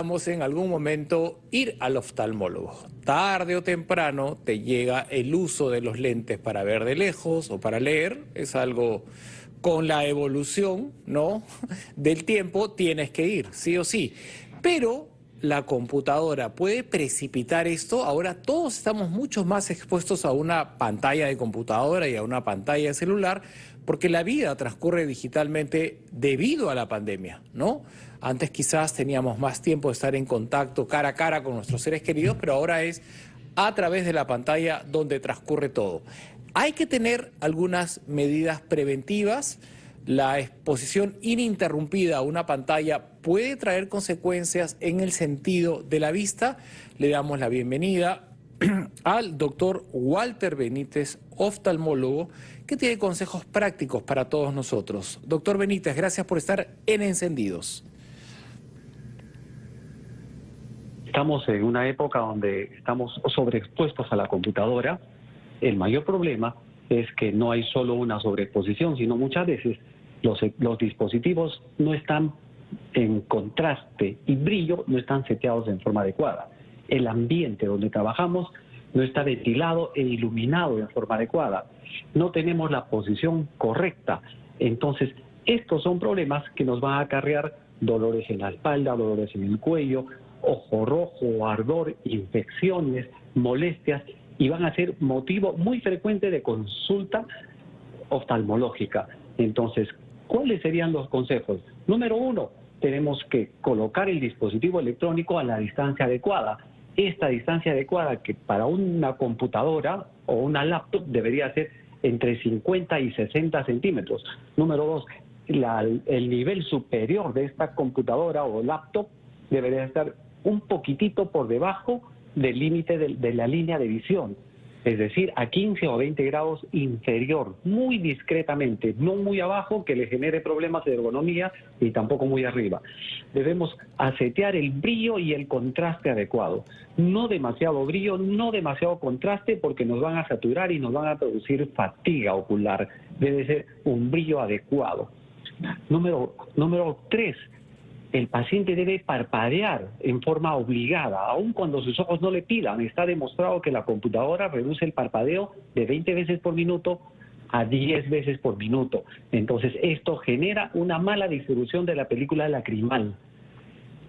Vamos en algún momento ir al oftalmólogo. Tarde o temprano te llega el uso de los lentes para ver de lejos o para leer. Es algo con la evolución, ¿no? Del tiempo tienes que ir, sí o sí. Pero la computadora puede precipitar esto. Ahora todos estamos mucho más expuestos a una pantalla de computadora y a una pantalla de celular porque la vida transcurre digitalmente debido a la pandemia, ¿no? Antes quizás teníamos más tiempo de estar en contacto cara a cara con nuestros seres queridos, pero ahora es a través de la pantalla donde transcurre todo. Hay que tener algunas medidas preventivas. La exposición ininterrumpida a una pantalla puede traer consecuencias en el sentido de la vista. Le damos la bienvenida al doctor Walter Benítez, oftalmólogo, que tiene consejos prácticos para todos nosotros. Doctor Benítez, gracias por estar en Encendidos. Estamos en una época donde estamos sobreexpuestos a la computadora. El mayor problema es que no hay solo una sobreexposición, sino muchas veces los, los dispositivos no están en contraste y brillo, no están seteados en forma adecuada el ambiente donde trabajamos no está ventilado e iluminado en forma adecuada. No tenemos la posición correcta. Entonces, estos son problemas que nos van a acarrear dolores en la espalda, dolores en el cuello, ojo rojo, ardor, infecciones, molestias y van a ser motivo muy frecuente de consulta oftalmológica. Entonces, ¿cuáles serían los consejos? Número uno, tenemos que colocar el dispositivo electrónico a la distancia adecuada esta distancia adecuada que para una computadora o una laptop debería ser entre 50 y 60 centímetros. Número dos, el nivel superior de esta computadora o laptop debería estar un poquitito por debajo del límite de la línea de visión es decir, a 15 o 20 grados inferior, muy discretamente, no muy abajo que le genere problemas de ergonomía y tampoco muy arriba. Debemos asetear el brillo y el contraste adecuado. No demasiado brillo, no demasiado contraste porque nos van a saturar y nos van a producir fatiga ocular. Debe ser un brillo adecuado. Número, número tres, el paciente debe parpadear en forma obligada, aun cuando sus ojos no le pidan. Está demostrado que la computadora reduce el parpadeo de 20 veces por minuto a 10 veces por minuto. Entonces, esto genera una mala distribución de la película lacrimal.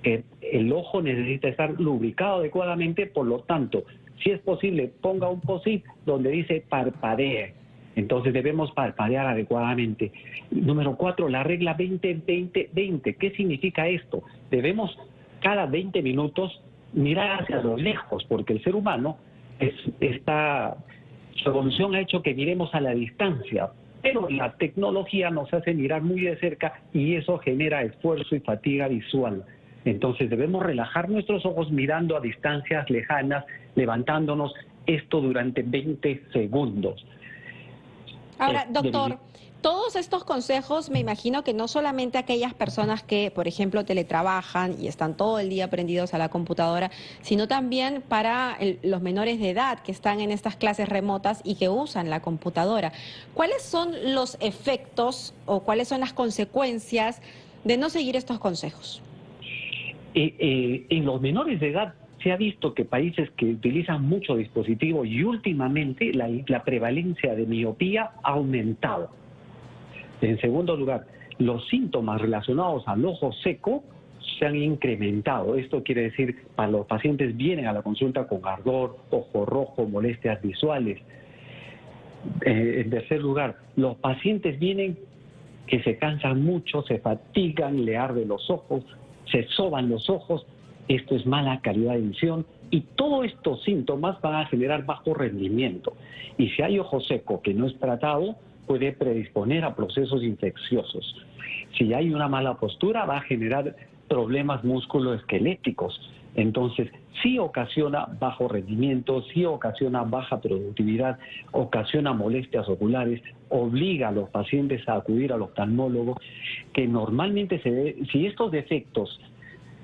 El ojo necesita estar lubricado adecuadamente, por lo tanto, si es posible, ponga un posit donde dice parpadee entonces debemos parpadear adecuadamente. Número cuatro, la regla 20-20-20. ¿Qué significa esto? Debemos cada 20 minutos mirar hacia lo lejos, porque el ser humano es, está, su evolución ha hecho que miremos a la distancia, pero la tecnología nos hace mirar muy de cerca y eso genera esfuerzo y fatiga visual. Entonces debemos relajar nuestros ojos mirando a distancias lejanas, levantándonos esto durante 20 segundos. Ahora, doctor, todos estos consejos me imagino que no solamente aquellas personas que, por ejemplo, teletrabajan y están todo el día prendidos a la computadora, sino también para los menores de edad que están en estas clases remotas y que usan la computadora. ¿Cuáles son los efectos o cuáles son las consecuencias de no seguir estos consejos? Eh, eh, en los menores de edad se ha visto que países que utilizan mucho dispositivo y últimamente la, prevalencia de miopía ha aumentado. En segundo lugar, los síntomas relacionados al ojo seco se han incrementado. Esto quiere decir, para los pacientes vienen a la consulta con ardor, ojo rojo, molestias visuales. Eh, en tercer lugar, los pacientes vienen que se cansan mucho, se fatigan, le arden los ojos, se soban los ojos esto es mala calidad de visión y todos estos síntomas van a generar bajo rendimiento. Y si hay ojo seco que no es tratado, puede predisponer a procesos infecciosos. Si hay una mala postura, va a generar problemas musculoesqueléticos. Entonces, sí ocasiona bajo rendimiento, sí ocasiona baja productividad, ocasiona molestias oculares, obliga a los pacientes a acudir al oftalmólogo, que normalmente se ve, si estos defectos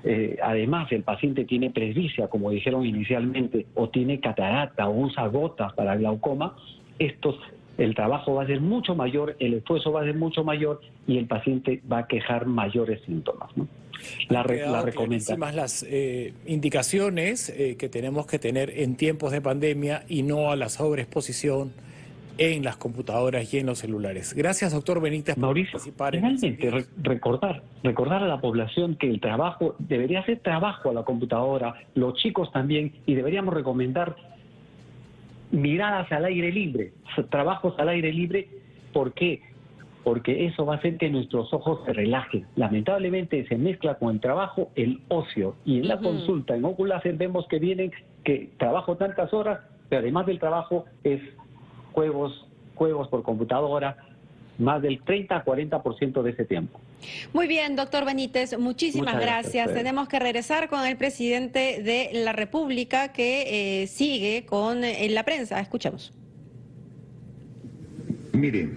eh, además, el paciente tiene presbicia, como dijeron inicialmente, o tiene catarata o usa gotas para glaucoma, estos el trabajo va a ser mucho mayor, el esfuerzo va a ser mucho mayor y el paciente va a quejar mayores síntomas. ¿no? La, la recomendación. las eh, indicaciones eh, que tenemos que tener en tiempos de pandemia y no a la sobreexposición en las computadoras y en los celulares. Gracias, doctor Benítez, por participar. Finalmente, recordar, recordar a la población que el trabajo debería ser trabajo a la computadora, los chicos también, y deberíamos recomendar miradas al aire libre, trabajos al aire libre. ¿Por qué? Porque eso va a hacer que nuestros ojos se relajen. Lamentablemente se mezcla con el trabajo el ocio. Y en la consulta en Oculacer vemos que vienen que trabajo tantas horas, pero además del trabajo es juegos, juegos por computadora, más del 30 a 40% de ese tiempo. Muy bien, doctor Benítez, muchísimas gracias. Tenemos que regresar con el presidente de la República que eh, sigue con en la prensa. Escuchamos. Mire,